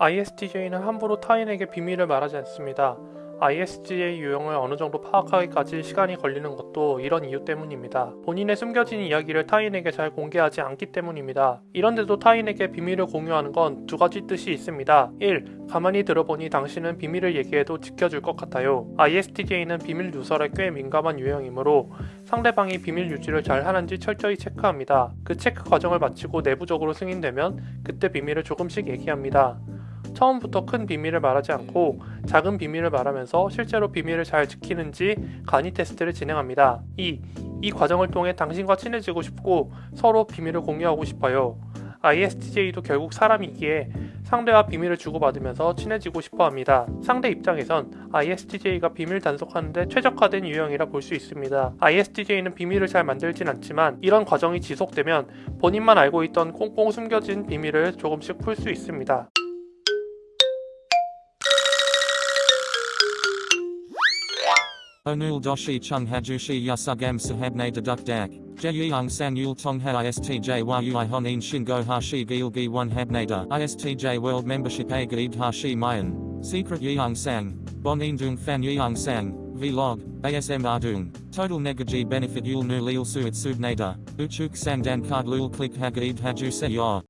ISTJ는 함부로 타인에게 비밀을 말하지 않습니다. ISTJ 유형을 어느 정도 파악하기까지 시간이 걸리는 것도 이런 이유 때문입니다. 본인의 숨겨진 이야기를 타인에게 잘 공개하지 않기 때문입니다. 이런데도 타인에게 비밀을 공유하는 건 두 가지 뜻이 있습니다. 1. 가만히 들어보니 당신은 비밀을 얘기해도 지켜줄 것 같아요. ISTJ는 비밀 누설에 꽤 민감한 유형이므로 상대방이 비밀 유지를 잘 하는지 철저히 체크합니다. 그 체크 과정을 마치고 내부적으로 승인되면 그때 비밀을 조금씩 얘기합니다. 처음부터 큰 비밀을 말하지 않고 작은 비밀을 말하면서 실제로 비밀을 잘 지키는지 간이 테스트를 진행합니다. 2. 이 과정을 통해 당신과 친해지고 싶고 서로 비밀을 공유하고 싶어요. ISTJ도 결국 사람이기에 상대와 비밀을 주고받으면서 친해지고 싶어 합니다. 상대 입장에선 ISTJ가 비밀 단속하는데 최적화된 유형이라 볼 수 있습니다. ISTJ는 비밀을 잘 만들진 않지만 이런 과정이 지속되면 본인만 알고 있던 꽁꽁 숨겨진 비밀을 조금씩 풀 수 있습니다. Onul doshi chung hajushi yasugam sahabne deduk dak. Jeyung san yul tong ha istj yui honin shingo hashi gilgi one habnada. Istj world membership a gaid hashi mayan. Secret yeung sang. Bon dung fan yeung sang. Vlog. ASM ardung. Total negaji benefit yul nu lil suit subnada. Uchuk sang dan card lul click hagaid haju se yor.